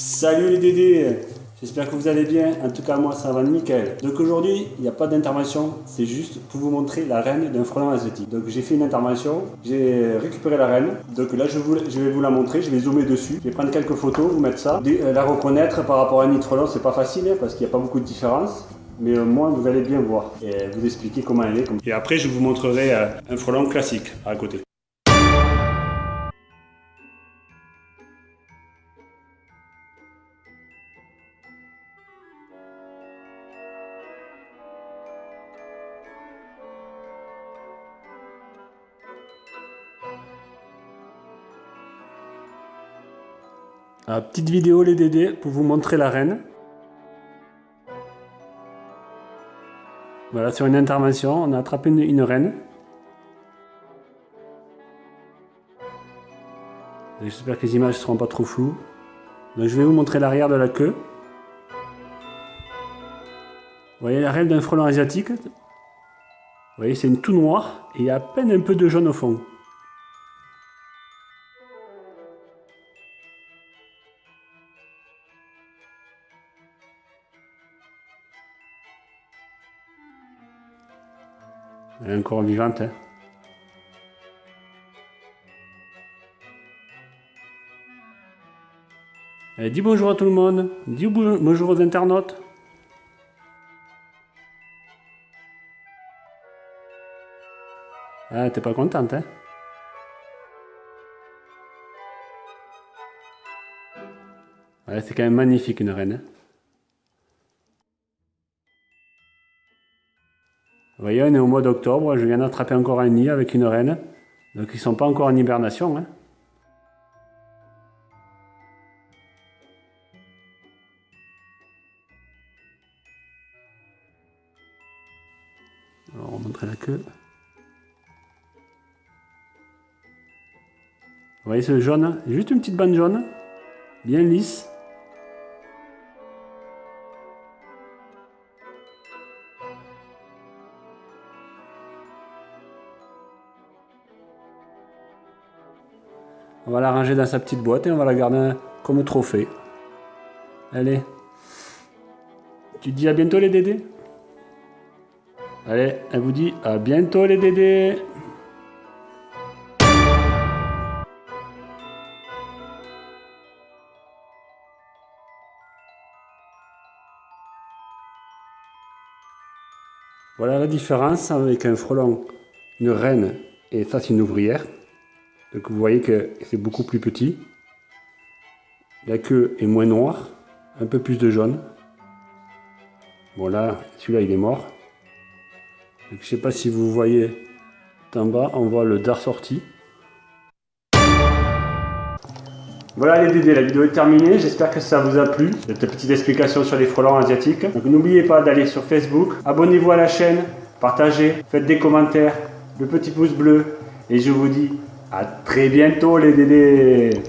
Salut les Dédés J'espère que vous allez bien, en tout cas moi ça va nickel. Donc aujourd'hui, il n'y a pas d'intervention, c'est juste pour vous montrer la reine d'un frelon asiatique. Donc j'ai fait une intervention, j'ai récupéré la reine, donc là je, vais vous la montrer, je vais zoomer dessus, je vais prendre quelques photos, vous mettre ça. Euh, la reconnaître par rapport à un nid frelon, c'est pas facile hein, parce qu'il n'y a pas beaucoup de différence mais au moins vous allez bien voir et vous expliquer comment elle est. Et après je vous montrerai euh, un frelon classique à côté. Petite vidéo les Dédés pour vous montrer la reine. Voilà, sur une intervention, on a attrapé une, reine. J'espère que les images ne seront pas trop floues. Donc, je vais vous montrer l'arrière de la queue. Vous voyez la reine d'un frelon asiatique? Vous voyez, c'est tout noir et il y a à peine un peu de jaune au fond. Elle est encore vivante. Hein. Elle dis bonjour à tout le monde. Dis bonjour aux internautes. Ah, t'es pas contente, hein C'est quand même magnifique une reine. Hein Vous voyez, on est au mois d'octobre, je viens d'attraper encore un nid avec une reine. Donc ils ne sont pas encore en hibernation. Hein. Alors, on va montrer la queue. Vous voyez ce jaune? Juste une petite bande jaune, bien lisse. On va la ranger dans sa petite boîte et on va la garder comme trophée. Allez. Tu dis à bientôt les dédés Allez, elle vous dit à bientôt les dédés Voilà la différence avec un frelon, une reine et ça c'est une ouvrière. Donc vous voyez que c'est beaucoup plus petit. La queue est moins noire, un peu plus de jaune. Bon là, celui-là il est mort. je ne sais pas si vous voyez en bas, on voit le dard sorti. Voilà les Dédés, la vidéo est terminée, j'espère que ça vous a plu, cette petite explication sur les frelons asiatiques. Donc n'oubliez pas d'aller sur Facebook, abonnez-vous à la chaîne, partagez, faites des commentaires, le petit pouce bleu, et je vous dis à très bientôt les Dédés